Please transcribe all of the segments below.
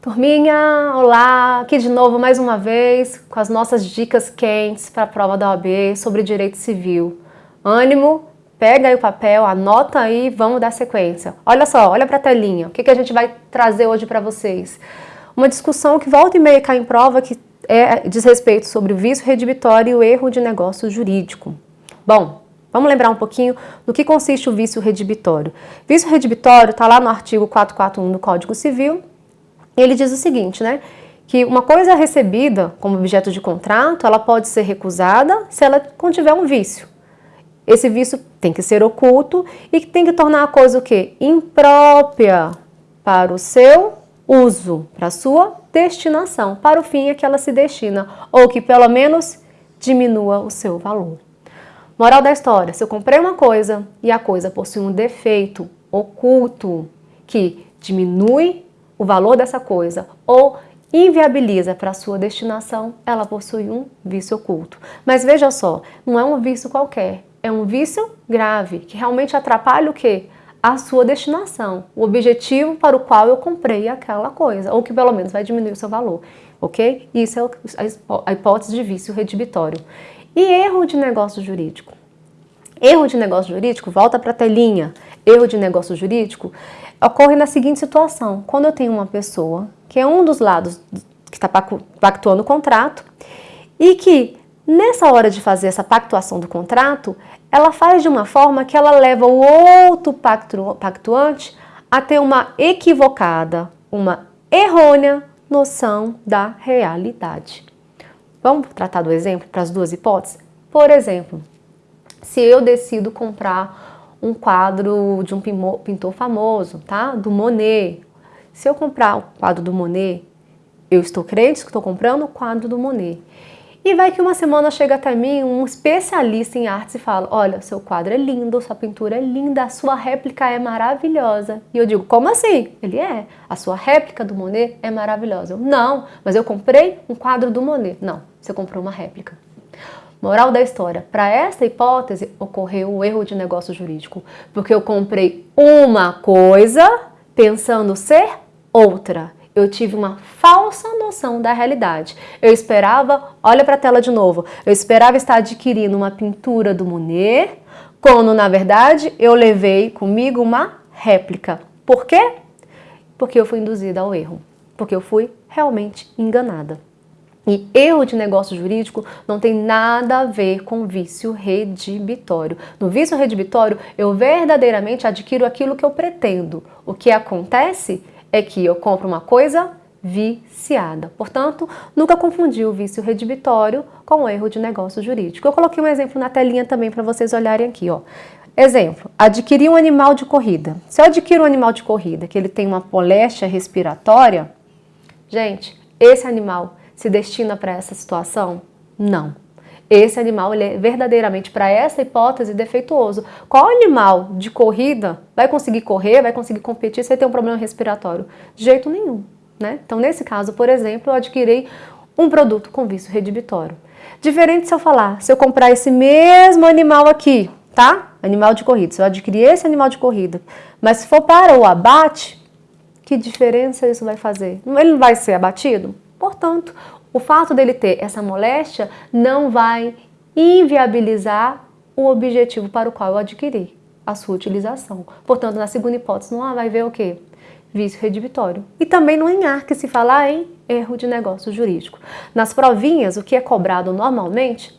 Turminha, olá! Aqui de novo mais uma vez com as nossas dicas quentes para a prova da OAB sobre direito civil. Ânimo, pega aí o papel, anota aí vamos dar sequência. Olha só, olha para a telinha, o que, que a gente vai trazer hoje para vocês? Uma discussão que volta e meia cai em prova que é, diz respeito sobre o vício redibitório e o erro de negócio jurídico. Bom, Vamos lembrar um pouquinho do que consiste o vício redibitório. Vício redibitório está lá no artigo 441 do Código Civil. Ele diz o seguinte, né? Que uma coisa recebida como objeto de contrato, ela pode ser recusada se ela contiver um vício. Esse vício tem que ser oculto e tem que tornar a coisa o quê? Imprópria para o seu uso, para a sua destinação, para o fim a que ela se destina, ou que pelo menos diminua o seu valor. Moral da história, se eu comprei uma coisa e a coisa possui um defeito oculto que diminui o valor dessa coisa ou inviabiliza para sua destinação, ela possui um vício oculto. Mas veja só, não é um vício qualquer, é um vício grave, que realmente atrapalha o quê? A sua destinação, o objetivo para o qual eu comprei aquela coisa, ou que pelo menos vai diminuir o seu valor, ok? Isso é a hipótese de vício redibitório. E erro de negócio jurídico? Erro de negócio jurídico, volta para a telinha. Erro de negócio jurídico ocorre na seguinte situação. Quando eu tenho uma pessoa que é um dos lados que está pactuando o contrato e que nessa hora de fazer essa pactuação do contrato, ela faz de uma forma que ela leva o outro pactuante a ter uma equivocada, uma errônea noção da realidade. Vamos tratar do exemplo para as duas hipóteses? Por exemplo, se eu decido comprar um quadro de um pintor famoso, tá? Do Monet. Se eu comprar o quadro do Monet, eu estou crente que estou comprando o quadro do Monet. E vai que uma semana chega até mim um especialista em artes e fala, olha, seu quadro é lindo, sua pintura é linda, a sua réplica é maravilhosa. E eu digo, como assim? Ele é, a sua réplica do Monet é maravilhosa. Eu, não, mas eu comprei um quadro do Monet. Não, você comprou uma réplica. Moral da história, para essa hipótese ocorreu o erro de negócio jurídico, porque eu comprei uma coisa pensando ser outra. Eu tive uma falsa noção da realidade. Eu esperava, olha para a tela de novo, eu esperava estar adquirindo uma pintura do Monet, quando na verdade eu levei comigo uma réplica. Por quê? Porque eu fui induzida ao erro, porque eu fui realmente enganada. E erro de negócio jurídico não tem nada a ver com vício redibitório. No vício redibitório, eu verdadeiramente adquiro aquilo que eu pretendo. O que acontece é que eu compro uma coisa viciada. Portanto, nunca confundi o vício redibitório com o erro de negócio jurídico. Eu coloquei um exemplo na telinha também para vocês olharem aqui. Ó. Exemplo, adquirir um animal de corrida. Se eu adquiro um animal de corrida que ele tem uma moléstia respiratória, gente, esse animal se destina para essa situação? Não. Esse animal ele é verdadeiramente, para essa hipótese, defeituoso. Qual animal de corrida vai conseguir correr, vai conseguir competir se ele tem um problema respiratório? De jeito nenhum. Né? Então, nesse caso, por exemplo, eu adquiri um produto com vício redibitório. Diferente se eu falar, se eu comprar esse mesmo animal aqui, tá? Animal de corrida, se eu adquirir esse animal de corrida, mas se for para o abate, que diferença isso vai fazer? Ele não vai ser abatido? Portanto, o fato dele ter essa moléstia não vai inviabilizar o objetivo para o qual eu adquiri, a sua utilização. Portanto, na segunda hipótese, não vai ver o quê? Vício redibitório. E também no ENAR, que se fala em erro de negócio jurídico. Nas provinhas, o que é cobrado normalmente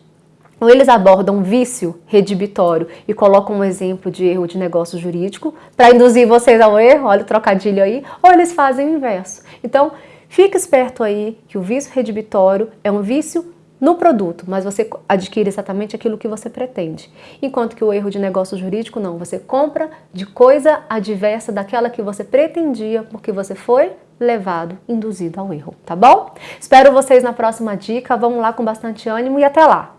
ou eles abordam vício redibitório e colocam um exemplo de erro de negócio jurídico para induzir vocês ao erro, olha o trocadilho aí, ou eles fazem o inverso. Então, Fique esperto aí que o vício redibitório é um vício no produto, mas você adquire exatamente aquilo que você pretende. Enquanto que o erro de negócio jurídico não, você compra de coisa adversa daquela que você pretendia porque você foi levado, induzido ao erro, tá bom? Espero vocês na próxima dica, vamos lá com bastante ânimo e até lá!